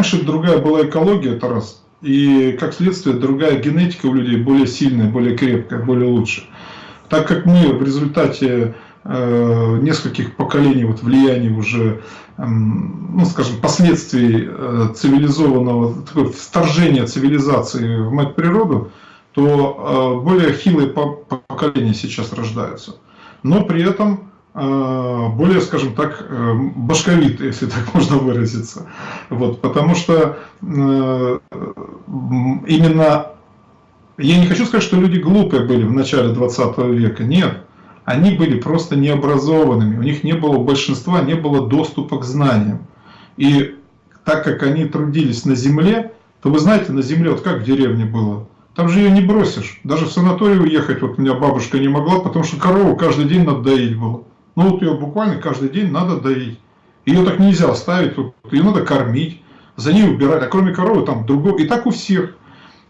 раньше другая была экология, это раз. И как следствие другая генетика у людей более сильная, более крепкая, более лучше. Так как мы в результате э, нескольких поколений вот влияния уже, э, ну скажем, последствий э, цивилизованного, такое вторжения цивилизации в мать природу, то э, более хилые поколения сейчас рождаются. Но при этом более, скажем так, э, башковитые, если так можно выразиться. Вот, потому что именно, я не хочу сказать, что люди глупые были в начале 20 века, нет. Они были просто необразованными, у них не было, большинства не было доступа к знаниям. И так как они трудились на земле, то вы знаете, на земле, вот как в деревне было, там же ее не бросишь. Даже в санаторий уехать, вот у меня бабушка не могла, потому что корову каждый день надо было. Ну вот ее буквально каждый день надо доить. Ее так нельзя оставить, вот, ее надо кормить, за ней убирать. А кроме коровы там другого. И так у всех.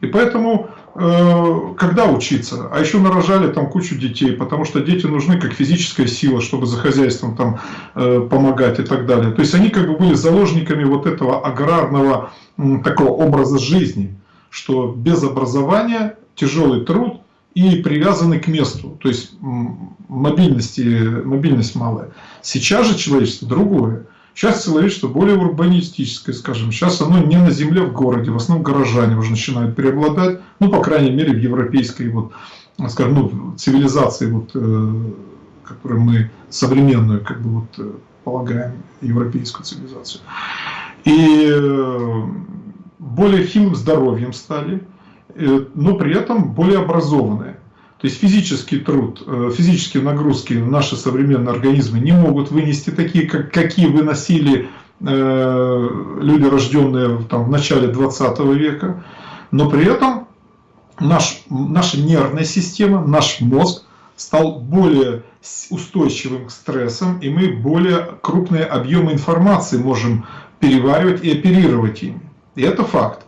И поэтому, э, когда учиться? А еще нарожали там кучу детей, потому что дети нужны как физическая сила, чтобы за хозяйством там э, помогать и так далее. То есть они как бы были заложниками вот этого аграрного э, такого образа жизни что без образования тяжелый труд и привязанный к месту, то есть мобильности, мобильность малая. Сейчас же человечество другое. Сейчас человечество более урбанистическое, скажем. Сейчас оно не на земле, в городе. В основном горожане уже начинают преобладать. Ну, по крайней мере, в европейской вот, скажем, ну, цивилизации, вот, э, которую мы современную, как бы, вот, э, полагаем, европейскую цивилизацию. И э, более хилым здоровьем стали, но при этом более образованные. То есть физический труд, э, физические нагрузки наши современные организмы не могут вынести такие, как, какие выносили э, люди, рожденные там, в начале 20 века. Но при этом наш, наша нервная система, наш мозг стал более устойчивым к стрессам, и мы более крупные объемы информации можем переваривать и оперировать ими. И это факт.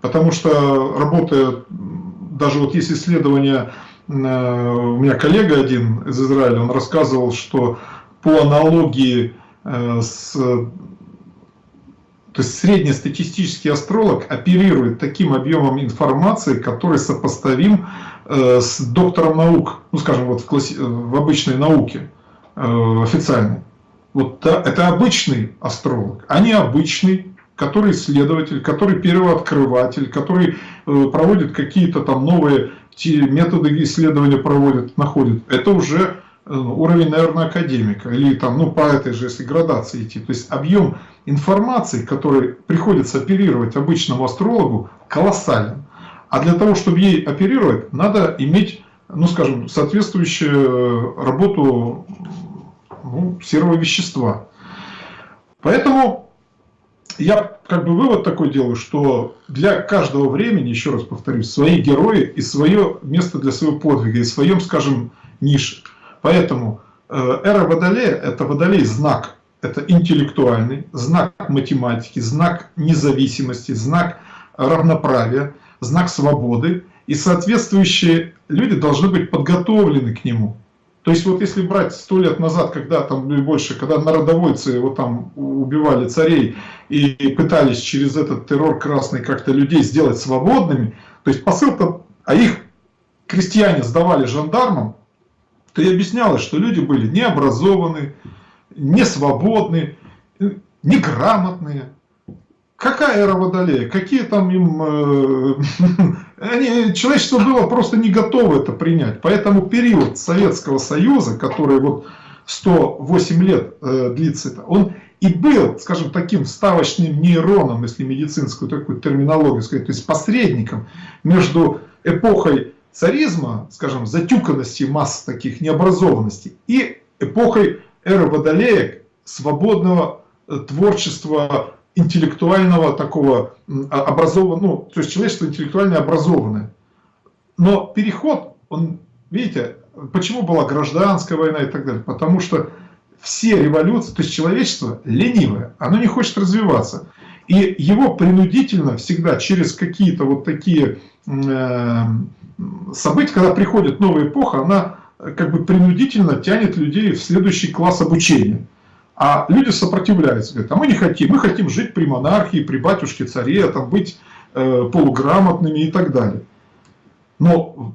Потому что работая, даже вот есть исследование, э, у меня коллега один из Израиля, он рассказывал, что по аналогии э, с то есть среднестатистический астролог оперирует таким объемом информации, который сопоставим э, с доктором наук, ну скажем, вот в, класси... в обычной науке официальной. Вот это обычный астролог, а не обычный который исследователь, который первооткрыватель, который э, проводит какие-то там новые методы исследования проводит, находит. Это уже э, уровень, наверное, академика. Или там, ну, по этой же, если градации идти. То есть объем информации, который приходится оперировать обычному астрологу, колоссален. А для того, чтобы ей оперировать, надо иметь, ну, скажем, соответствующую работу ну, серого вещества. Поэтому я как бы вывод такой делаю, что для каждого времени, еще раз повторюсь, свои герои и свое место для своего подвига, и своем, скажем, нише. Поэтому э, эра Водолея – это Водолей знак, это интеллектуальный, знак математики, знак независимости, знак равноправия, знак свободы. И соответствующие люди должны быть подготовлены к нему. То есть вот если брать сто лет назад, когда там и больше, когда народовольцы вот там убивали царей и пытались через этот террор красный как-то людей сделать свободными, то есть посыл-то, а их крестьяне сдавали жандармам, то и объяснялось, что люди были необразованные, не свободные, неграмотные. Какая эра Водолея? Какие там им... Э, они, человечество было просто не готово это принять. Поэтому период Советского Союза, который вот 108 лет э, длится, он и был, скажем, таким ставочным нейроном, если медицинскую такую терминологию сказать, то есть посредником между эпохой царизма, скажем, затюканности масс таких необразованностей и эпохой эры Водолея, свободного э, творчества интеллектуального такого а, образованного, ну, то есть человечество интеллектуально образованное. Но переход, он, видите, почему была гражданская война и так далее? Потому что все революции, то есть человечество ленивое, оно не хочет развиваться. И его принудительно всегда через какие-то вот такие э, события, когда приходит новая эпоха, она как бы принудительно тянет людей в следующий класс обучения. А люди сопротивляются, говорят, а мы не хотим, мы хотим жить при монархии, при батюшке царе, там, быть э, полуграмотными и так далее. Но,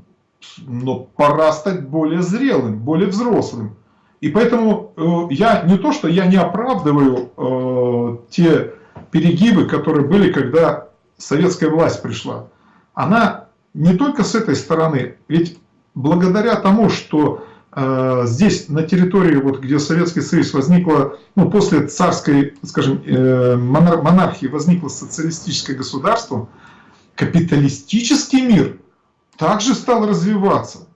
но пора стать более зрелым, более взрослым. И поэтому э, я не то, что я не оправдываю э, те перегибы, которые были, когда советская власть пришла. Она не только с этой стороны, ведь благодаря тому, что здесь на территории, вот, где Советский Союз возникла, ну, после царской, скажем, э, монархии возникло социалистическое государство, капиталистический мир также стал развиваться,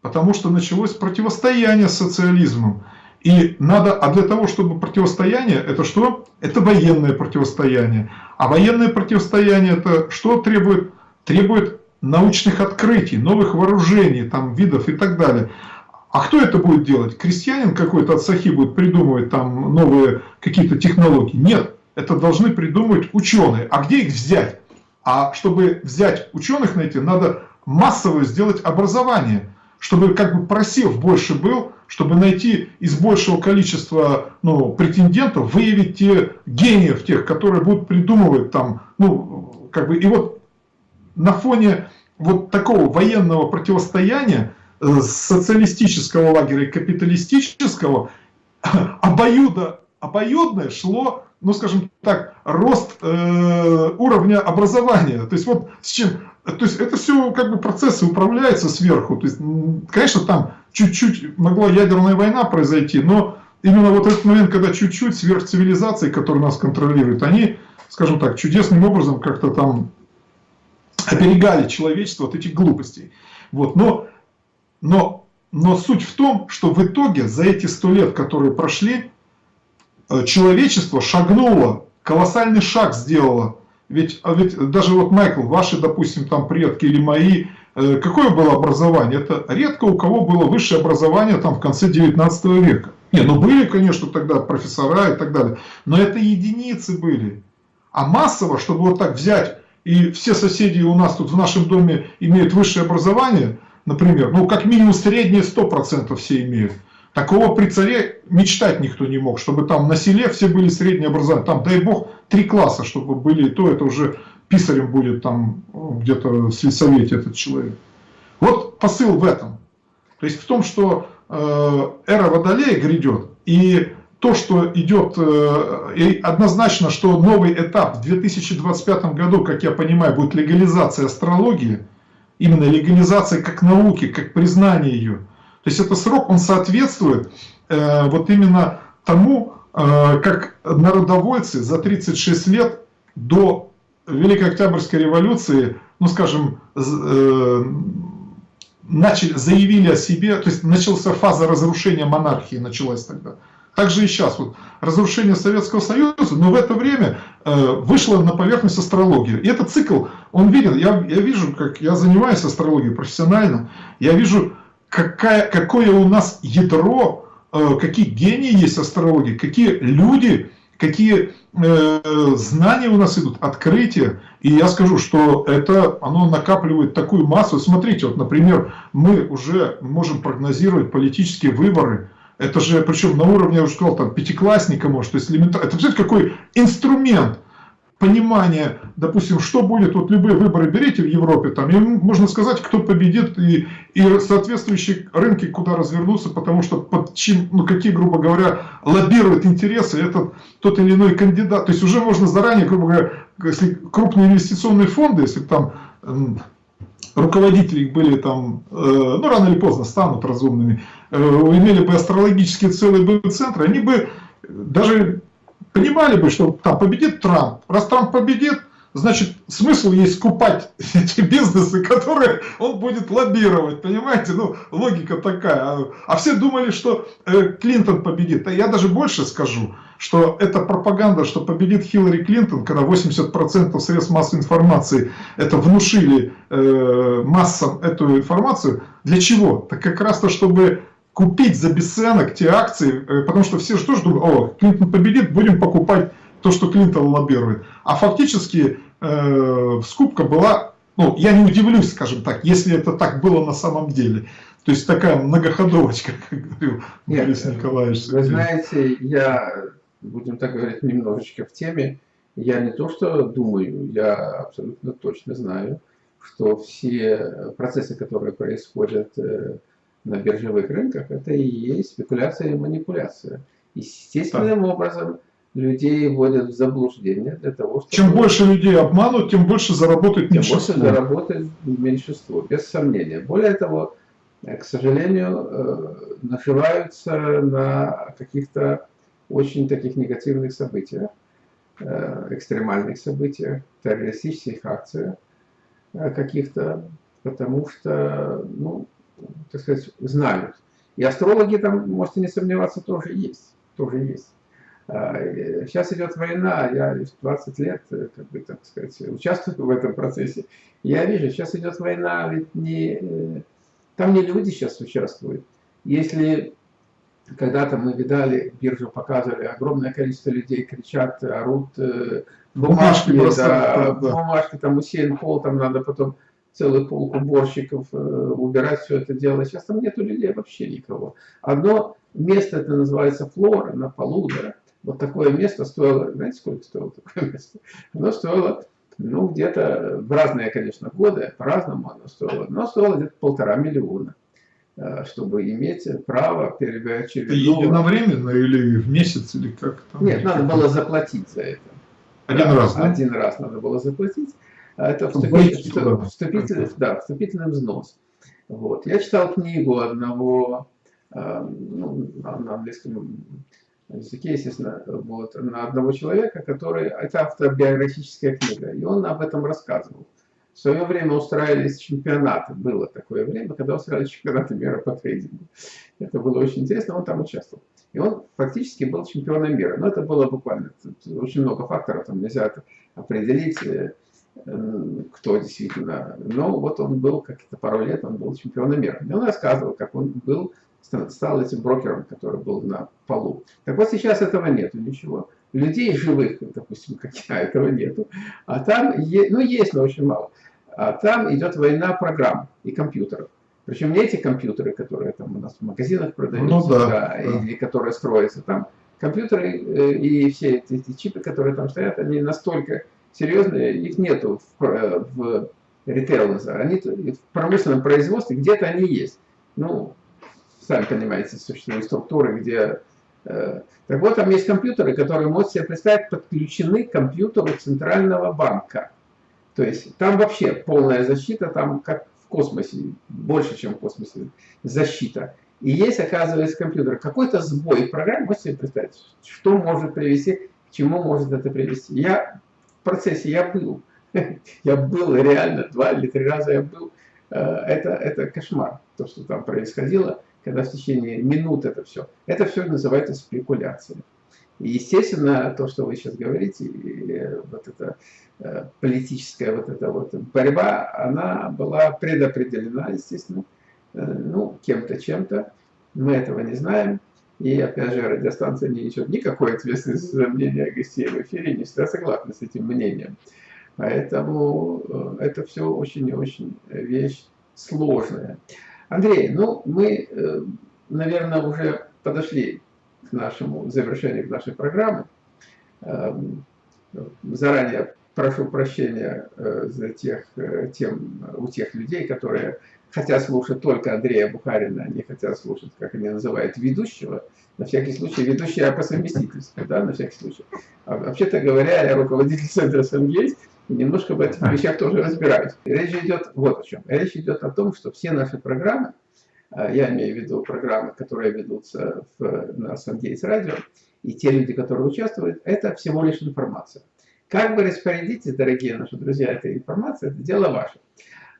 потому что началось противостояние с социализмом. И надо, а для того, чтобы противостояние, это что? Это военное противостояние. А военное противостояние это что требует? Требует научных открытий, новых вооружений, там, видов и так далее. А кто это будет делать? Крестьянин какой-то от Сахи будет придумывать там новые какие-то технологии? Нет, это должны придумывать ученые. А где их взять? А чтобы взять ученых найти, надо массовое сделать образование, чтобы как бы просев больше был, чтобы найти из большего количества ну, претендентов, выявить те гениев тех, которые будут придумывать там, ну, как бы, и вот на фоне вот такого военного противостояния социалистического лагеря и капиталистического обоюдо, обоюдное шло, ну скажем так, рост э, уровня образования. То есть вот с чем, то есть это все как бы процессы управляются сверху. То есть, конечно, там чуть-чуть могла ядерная война произойти, но именно вот этот момент, когда чуть-чуть сверхцивилизации, которые нас контролируют, они, скажем так, чудесным образом как-то там оберегали человечество от этих глупостей. Вот, но, но, но суть в том, что в итоге за эти сто лет, которые прошли, э, человечество шагнуло, колоссальный шаг сделало. Ведь, а ведь даже вот, Майкл, ваши, допустим, там предки или мои, э, какое было образование? Это редко у кого было высшее образование там в конце 19 века. Не, ну были, конечно, тогда профессора и так далее, но это единицы были. А массово, чтобы вот так взять и все соседи у нас тут в нашем доме имеют высшее образование, например, ну как минимум среднее 100% все имеют. Такого при царе мечтать никто не мог, чтобы там на селе все были среднее образование. Там, дай бог, три класса, чтобы были, то это уже писарем будет там где-то в сельсовете этот человек. Вот посыл в этом. То есть в том, что э, эра Водолея грядет, и то, что идет, э, и однозначно, что новый этап в 2025 году, как я понимаю, будет легализация астрологии, именно легализация как науки, как признание ее. То есть это срок, он соответствует э, вот именно тому, э, как народовольцы за 36 лет до Великой Октябрьской революции, ну скажем, начали, заявили о себе, то есть начался фаза разрушения монархии, началась тогда. Также и сейчас. Вот, разрушение Советского Союза, но в это время э, вышла на поверхность астрология. И этот цикл, он виден. Я, я вижу, как я занимаюсь астрологией профессионально, я вижу, какая, какое у нас ядро, э, какие гении есть астрологии, какие люди, какие э, знания у нас идут, открытия. И я скажу, что это, оно накапливает такую массу. Смотрите, вот, например, мы уже можем прогнозировать политические выборы, это же, причем на уровне, я уже сказал, там, пятиклассника, может, то есть элементарно. Это, представляете, какой инструмент понимания, допустим, что будет, вот любые выборы берите в Европе, там, и можно сказать, кто победит, и, и соответствующие рынки куда развернутся, потому что под чем, ну, какие, грубо говоря, лоббируют интересы этот, тот или иной кандидат. То есть уже можно заранее, грубо говоря, если крупные инвестиционные фонды, если там руководители были там, э, ну рано или поздно станут разумными, имели бы астрологические целые бы центры, они бы даже понимали бы, что там победит Трамп. Раз Трамп победит, значит, смысл есть скупать эти бизнесы, которые он будет лоббировать, понимаете? Ну, логика такая. А, а все думали, что э, Клинтон победит. А я даже больше скажу, что это пропаганда, что победит Хиллари Клинтон, когда 80% средств массовой информации это внушили э, массам эту информацию. Для чего? Так как раз то, чтобы купить за бесценок те акции, э, потому что все же тоже думают, о, Клинтон победит, будем покупать то, что Клинтон лоббирует. А фактически э, скупка была, ну, я не удивлюсь, скажем так, если это так было на самом деле. То есть такая многоходовочка, как говорил Борис Николаевич. Вы знаете, я будем так говорить, немножечко в теме. Я не то что думаю, я абсолютно точно знаю, что все процессы, которые происходят э, на биржевых рынках, это и есть спекуляция и манипуляция. Естественным да. образом людей вводят в заблуждение для того, чтобы... Чем больше людей обманут, тем больше заработает меньшинство. Тем больше заработает меньшинство, без сомнения. Более того, э, к сожалению, э, наживаются на каких-то очень таких негативных событиях, э, экстремальных событиях, террористических акциях каких-то, потому что, ну, так сказать, знают. И астрологи там, можете не сомневаться, тоже есть. Тоже есть. Сейчас идет война, я 20 лет, э, как бы, так сказать, участвую в этом процессе. Я вижу, сейчас идет война, ведь не, э, там не люди сейчас участвуют. Если когда-то мы видали, биржу показывали, огромное количество людей кричат, орут, э, бумажки, бумажки, да, да. бумажки там усеян пол, там надо потом целый полк уборщиков убирать все это дело. Сейчас там нету людей вообще никого. Одно место, это называется флора, на полу, да, вот такое место стоило, знаете, сколько стоило такое место? Оно стоило, ну, где-то в разные, конечно, годы, по-разному оно стоило, но стоило где-то полтора миллиона, э, чтобы иметь право перебирать через... Единовременно или в месяц, или как там? Нет, надо было заплатить за это. Один да, раз, да? Один раз надо было заплатить. А это вступительный, да, вступительный взнос. Вот. Я читал книгу одного, э, ну, на английском языке, естественно, вот, на одного человека, который... Это автобиографическая книга, и он об этом рассказывал. В свое время устраивались чемпионаты. Было такое время, когда устраивались чемпионаты мира по трейдингу. Это было очень интересно, он там участвовал. И он фактически был чемпионом мира. Но это было буквально очень много факторов, там нельзя это определить, э, кто действительно. Но вот он был, как-то пару лет, он был чемпионом мира. И он рассказывал, как он был стал этим брокером, который был на полу. Так вот сейчас этого нету ничего. Людей живых, допустим, как я, этого нету. А там, ну есть, но очень мало. А там идет война программ и компьютеров. Причем не эти компьютеры, которые там у нас в магазинах продаются, ну, да, да, да. или которые строятся там. Компьютеры э, и все эти, эти чипы, которые там стоят, они настолько серьезные, их нету в, э, в ритейл, они в промышленном производстве, где-то они есть. Ну, сами понимаете, существуют структуры, где... Э, так вот, там есть компьютеры, которые, можете себе представить, подключены к компьютеру Центрального банка. То есть там вообще полная защита, там как в космосе, больше, чем в космосе, защита. И есть, оказывается, компьютер. Какой-то сбой в программе, можете себе представить, что может привести, к чему может это привести. Я процессе, я был. Я был реально, два или три раза я был. Э, это, это кошмар, то, что там происходило когда в течение минут это все. Это все называется спекуляцией. И, естественно, то, что вы сейчас говорите, вот эта э, политическая вот эта вот борьба, она была предопределена, естественно, э, ну, кем-то, чем-то. Мы этого не знаем. И, опять же, радиостанция не несет никакой ответственности за мнение гостей в эфире, не всегда согласна с этим мнением. Поэтому э, это все очень и очень вещь сложная. Андрей, ну мы, э, наверное, уже подошли к нашему завершению к нашей программы. Эм, заранее прошу прощения э, за тех, тем, у тех людей, которые хотят слушать только Андрея Бухарина, они хотят слушать, как они называют, ведущего. На всякий случай, ведущий по совместительству, да, на всякий случай. А, Вообще-то говоря, я руководитель центра «Сангейс», немножко в этих вещах тоже разбираюсь. Речь идет вот о чем. Речь идет о том, что все наши программы, а, я имею в виду программы, которые ведутся в, на Сангейтс радио, и те люди, которые участвуют, это всего лишь информация. Как вы распорядитесь, дорогие наши друзья, этой информацией, это дело ваше.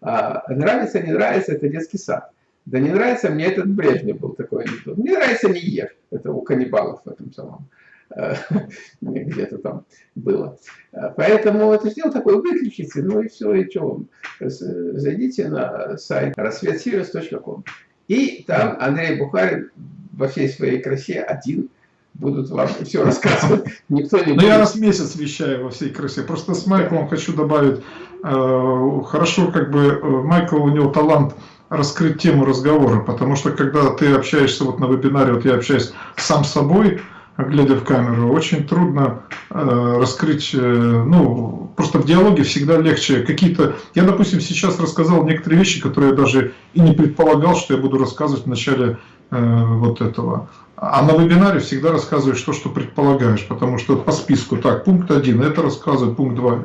А, нравится, не нравится, это детский сад. Да не нравится, мне этот Брежнев был такой анекдот. Мне нравится, не ешь. Это у каннибалов в этом самом. Э, где-то там было. Э, поэтому это сделал такое, выключите, ну и все, и что Зайдите на сайт рассветсириус.ком. И там Андрей Бухарин во всей своей красе один будут вам все рассказывать. Никто не. Ну, я раз в месяц вещаю во всей красе. Просто с Майклом хочу добавить, э, хорошо, как бы Майкл, у него талант раскрыть тему разговора, потому что когда ты общаешься вот на вебинаре, вот я общаюсь сам с собой, глядя в камеру, очень трудно э, раскрыть, э, ну, просто в диалоге всегда легче какие-то... Я, допустим, сейчас рассказал некоторые вещи, которые я даже и не предполагал, что я буду рассказывать в начале э, вот этого. А на вебинаре всегда рассказываешь то, что предполагаешь, потому что по списку, так, пункт один, это рассказывает, пункт два.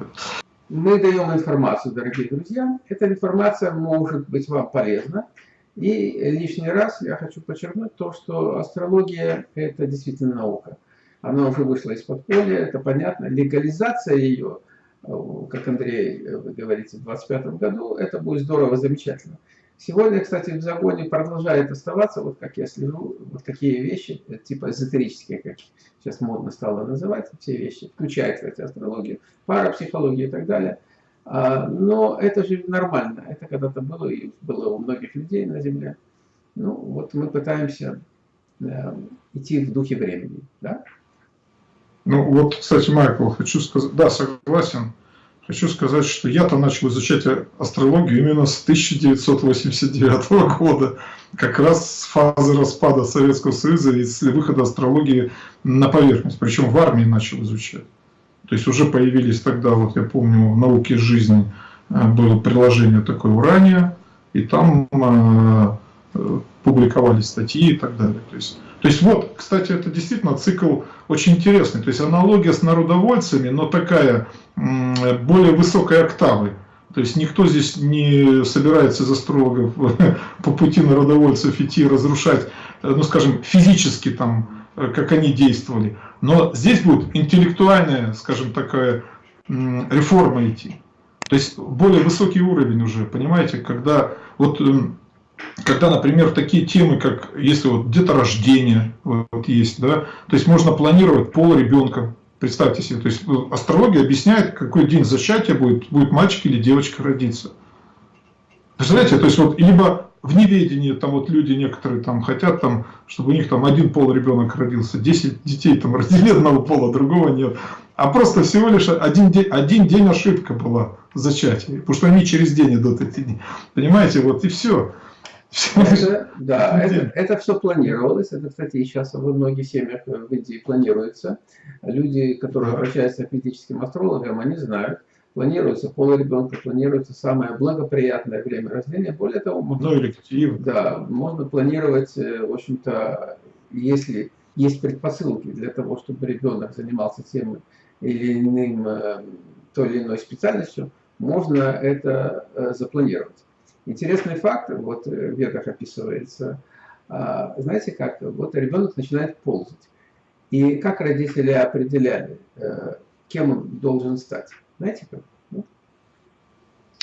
Мы даем информацию, дорогие друзья. Эта информация может быть вам полезна. И лишний раз я хочу подчеркнуть то, что астрология – это действительно наука. Она уже вышла из подполья, это понятно. Легализация ее, как Андрей, вы говорите, в 2025 году, это будет здорово, замечательно. Сегодня, кстати, в загоне продолжает оставаться, вот как я слежу, вот такие вещи, типа эзотерические, как сейчас модно стало называть, все вещи, включая, кстати, астрологию, парапсихологию и так далее – а, но это же нормально. Это когда-то было и было у многих людей на Земле. Ну, вот мы пытаемся э, идти в духе времени. Да? Ну, вот, кстати, Майкл, хочу сказать, да, согласен. Хочу сказать, что я-то начал изучать астрологию именно с 1989 года, как раз с фазы распада Советского Союза и с выхода астрологии на поверхность, причем в армии начал изучать. То есть уже появились тогда, вот я помню, в науке жизни было приложение такое «Урания», и там э, публиковались статьи и так далее. То есть, то есть вот, кстати, это действительно цикл очень интересный. То есть аналогия с народовольцами, но такая более высокой октавы. То есть никто здесь не собирается из астрологов по пути народовольцев идти разрушать, ну скажем, физически там, как они действовали. Но здесь будет интеллектуальная, скажем, такая реформа идти. То есть более высокий уровень уже, понимаете, когда вот эм, когда, например, такие темы, как если вот деторождение вот есть, да, то есть можно планировать пол ребенка, представьте себе, то есть ну, астрология объясняет, какой день зачатия будет, будет мальчик или девочка родиться. Представляете, то есть вот либо в неведении там вот люди некоторые там хотят там, чтобы у них там один пол ребенок родился, 10 детей там родили одного пола, другого нет. А просто всего лишь один день, один день ошибка была в потому что они через день идут эти дни. Понимаете, вот и все. Да, это, это все планировалось. Это, кстати, сейчас во многих семьях в Индии планируется. Люди, которые обращаются к ведическим астрологам, они знают, планируется пол ребенка, планируется самое благоприятное время рождения. Более того, можно, ну, да, можно планировать, э, в общем-то, если есть предпосылки для того, чтобы ребенок занимался тем или иным, э, той или иной специальностью, можно это э, запланировать. Интересный факт, вот в ведах описывается, а, знаете как, вот ребенок начинает ползать. И как родители определяли, кем он должен стать? Знаете как? Ну,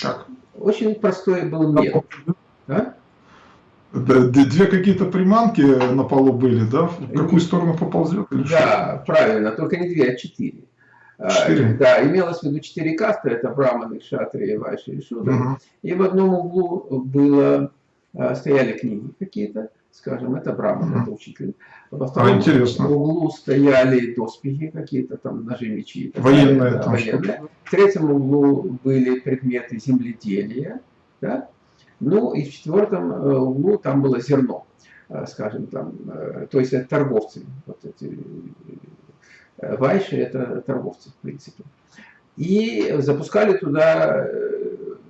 как? Очень простой был метод. А? Две какие-то приманки на полу были, да? В какую сторону поползет? да, правильно, только не две, а четыре. А, четыре? Да, имелось в виду четыре касты, это браманы, шатри, вайши и шудра. Угу. И в одном углу было, а, стояли книги какие-то, скажем, это Браман, mm это учитель. Во втором а, углу стояли доспехи какие-то, там ножи, мечи. Военные. Да, военные. В третьем углу были предметы земледелия. Да? Ну и в четвертом э, углу там было зерно, э, скажем, там, э, то есть это торговцы. Вот эти вайши это торговцы, в принципе. И запускали туда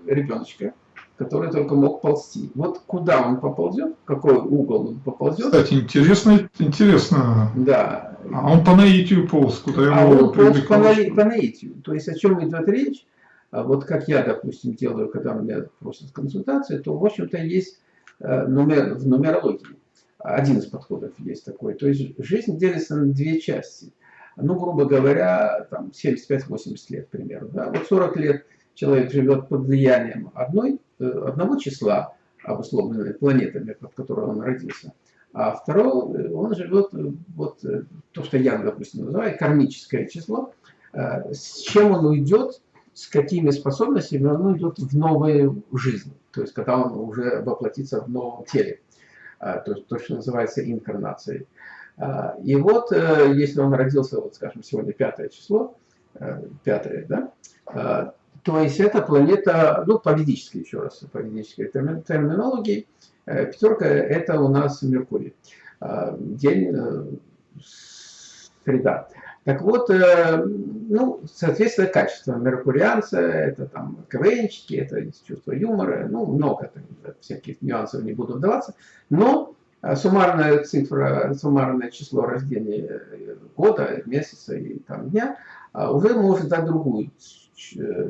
ребеночка, который только мог ползти. Вот куда он поползет, какой угол он поползет. Кстати, интересно, интересно. Да. А он по наитию полз, куда его А он полз по, на, по наитию. То есть о чем идет речь? А вот как я, допустим, делаю, когда меня просят консультации, то, в общем-то, есть э, нумер, в нумерологии один из подходов есть такой. То есть жизнь делится на две части. Ну, грубо говоря, там 75-80 лет, к примеру. Да? Вот 40 лет человек живет под влиянием одной, э, одного числа, обусловленной планетами, под которой он родился, а второго э, он живет, э, вот то, что я, допустим, называю кармическое число, с чем он уйдет, с какими способностями он уйдет в новую жизнь, то есть когда он уже воплотится в новом теле, то, то что называется инкарнацией. И вот, если он родился, вот скажем, сегодня пятое число, пятое, да, то есть эта планета, ну, по ведической еще раз, по ведической терминологии, э, пятерка это у нас Меркурий. А, день э, среда. Так вот, э, ну, соответственно, качество меркурианца, это там КВНчики, это чувство юмора, ну, много там, всяких нюансов, не буду вдаваться, но э, суммарная цифра, суммарное число рождения года, месяца и там дня уже может дать другую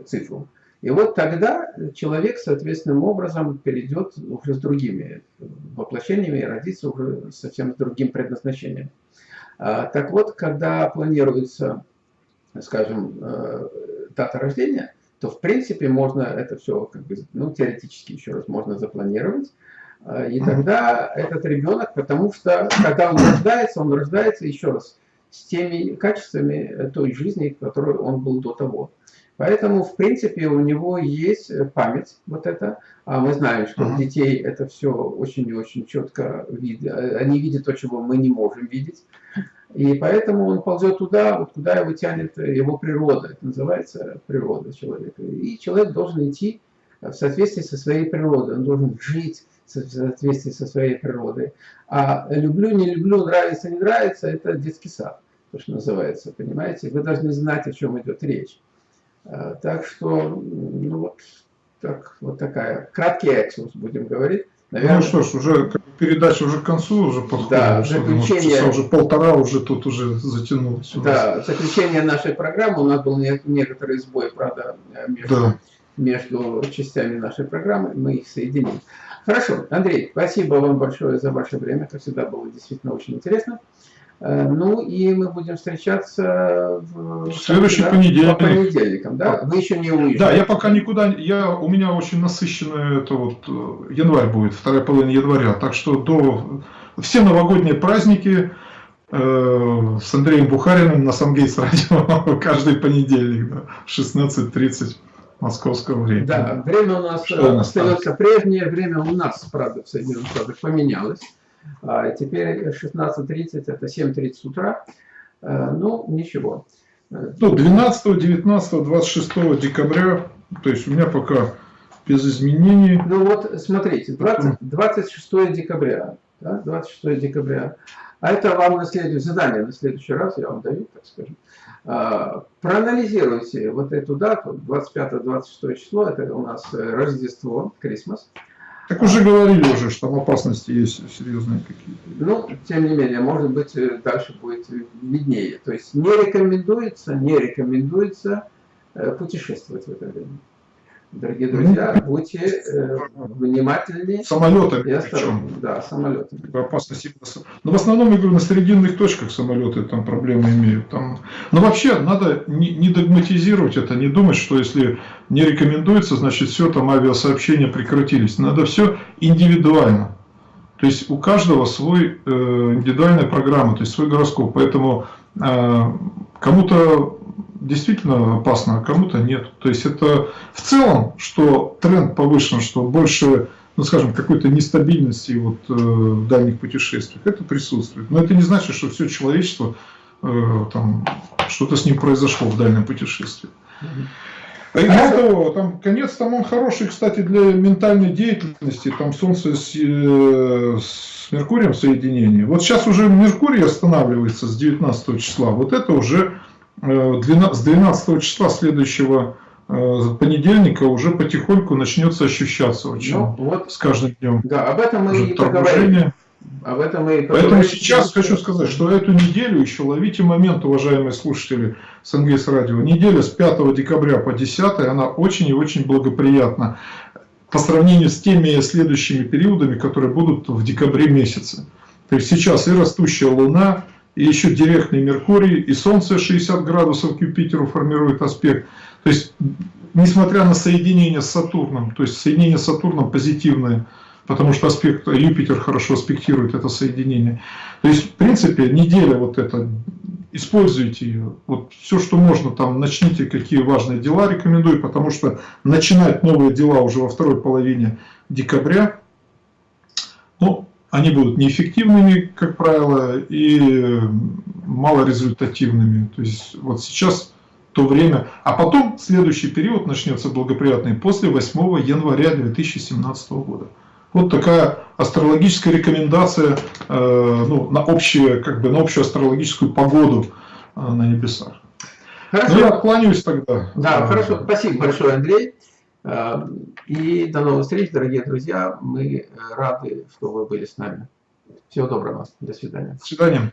цифру. И вот тогда человек соответственным образом перейдет уже с другими воплощениями и родится уже совсем с другим предназначением. А, так вот, когда планируется, скажем, э, дата рождения, то в принципе можно это все, как бы, ну, теоретически еще раз можно запланировать. А, и тогда этот ребенок, потому что когда он рождается, он рождается еще раз с теми качествами той жизни, которой он был до того. Поэтому, в принципе, у него есть э, память вот это. А мы знаем, что у детей это все очень и очень четко видно. Э, они видят то, чего мы не можем видеть. И поэтому он ползет туда, вот куда его тянет его природа. Это называется природа человека. И человек должен идти в соответствии со своей природой. Он должен жить в соответствии со своей природой. А люблю, не люблю, нравится, не нравится, это детский сад, то, что называется, понимаете? Вы должны знать, о чем идет речь. Э, так что, ну вот, так, вот такая, краткий экскурс, будем говорить. Наверное, ну что ж, уже передача уже к концу уже подходит. Да, заключение... Часа уже полтора уже тут уже затянулось. Да, заключение нашей программы. У нас был некоторый сбой, правда, между, да. между частями нашей программы. Мы их соединим. Хорошо, Андрей, спасибо вам большое за ваше время. Как всегда было действительно очень интересно. Э, ну и мы будем встречаться в следующий да, понедельник. По понедельникам, да? Вы еще не уезжаете. Да, я пока никуда, я, у меня очень насыщенный это вот э, январь будет, вторая половина января, так что до все новогодние праздники э, с Андреем Бухариным на Самгейтс радио каждый понедельник, да, 16.30 московского времени. Да, время у нас, Что у нас остается прежнее, время у нас, правда, в Соединенных Штатах поменялось. А теперь 16.30 это 7.30 утра. Э, ну, ничего. Ну, 12, 19, 26 декабря, то есть у меня пока без изменений. Ну вот, смотрите, 20, 26 декабря, да, 26 декабря, а это вам на следующее задание, на следующий раз я вам даю, так скажем. А, проанализируйте вот эту дату, 25-26 число, это у нас э, Рождество, Крисмас. Так уже говорили уже, что там опасности есть серьезные какие-то. Ну, тем не менее, может быть, э, дальше будет виднее. То есть не рекомендуется, не рекомендуется э, путешествовать в это время. Дорогие друзья, ну, будьте э, внимательнее. Самолеты причем. Да, самолеты. Опасности. Но в основном, я говорю, на срединных точках самолеты там проблемы имеют. Там... Но вообще надо не, не догматизировать это, не думать, что если не рекомендуется, значит все, там авиасообщения прекратились. Надо все индивидуально. То есть у каждого свой э, индивидуальная программа, то есть свой гороскоп. Поэтому э, кому-то действительно опасно, а кому-то нет. То есть это в целом, что тренд повышен, что больше, ну скажем, какой-то нестабильности вот, э, в дальних путешествиях, это присутствует. Но это не значит, что все человечество, э, там, что-то с ним произошло в дальнем путешествии. И более того, там конец там он хороший, кстати, для ментальной деятельности. Там Солнце с, э, с Меркурием соединение. Вот сейчас уже Меркурий останавливается с 19 числа. Вот это уже с 12 числа следующего э, понедельника уже потихоньку начнется ощущаться очень ну, вот, с каждым днем. Да, об этом мы и поговорим. Об этом мы и Поэтому сейчас хочу сказать, что эту неделю еще ловите момент, уважаемые слушатели с НГС радио. Неделя с 5 декабря по 10 она очень и очень благоприятна по сравнению с теми следующими периодами, которые будут в декабре месяце. То есть сейчас и растущая Луна, и еще директный Меркурий, и Солнце 60 градусов к Юпитеру формирует аспект. То есть, несмотря на соединение с Сатурном, то есть соединение с Сатурном позитивное, потому что аспект Юпитер хорошо аспектирует это соединение. То есть, в принципе, неделя вот эта, используйте ее. Вот все, что можно, там, начните какие важные дела, рекомендую, потому что начинать новые дела уже во второй половине декабря, они будут неэффективными, как правило, и малорезультативными. То есть вот сейчас то время, а потом следующий период начнется благоприятный после 8 января 2017 года. Вот такая астрологическая рекомендация э, ну, на, общее, как бы, на общую астрологическую погоду э, на небесах. Хорошо. Ну, я откланяюсь тогда. Да, Э, хорошо. Спасибо большое, Андрей. Э, И до новых встреч, дорогие друзья. Мы э, рады, что вы были с нами. Всего доброго. До свидания. До свидания.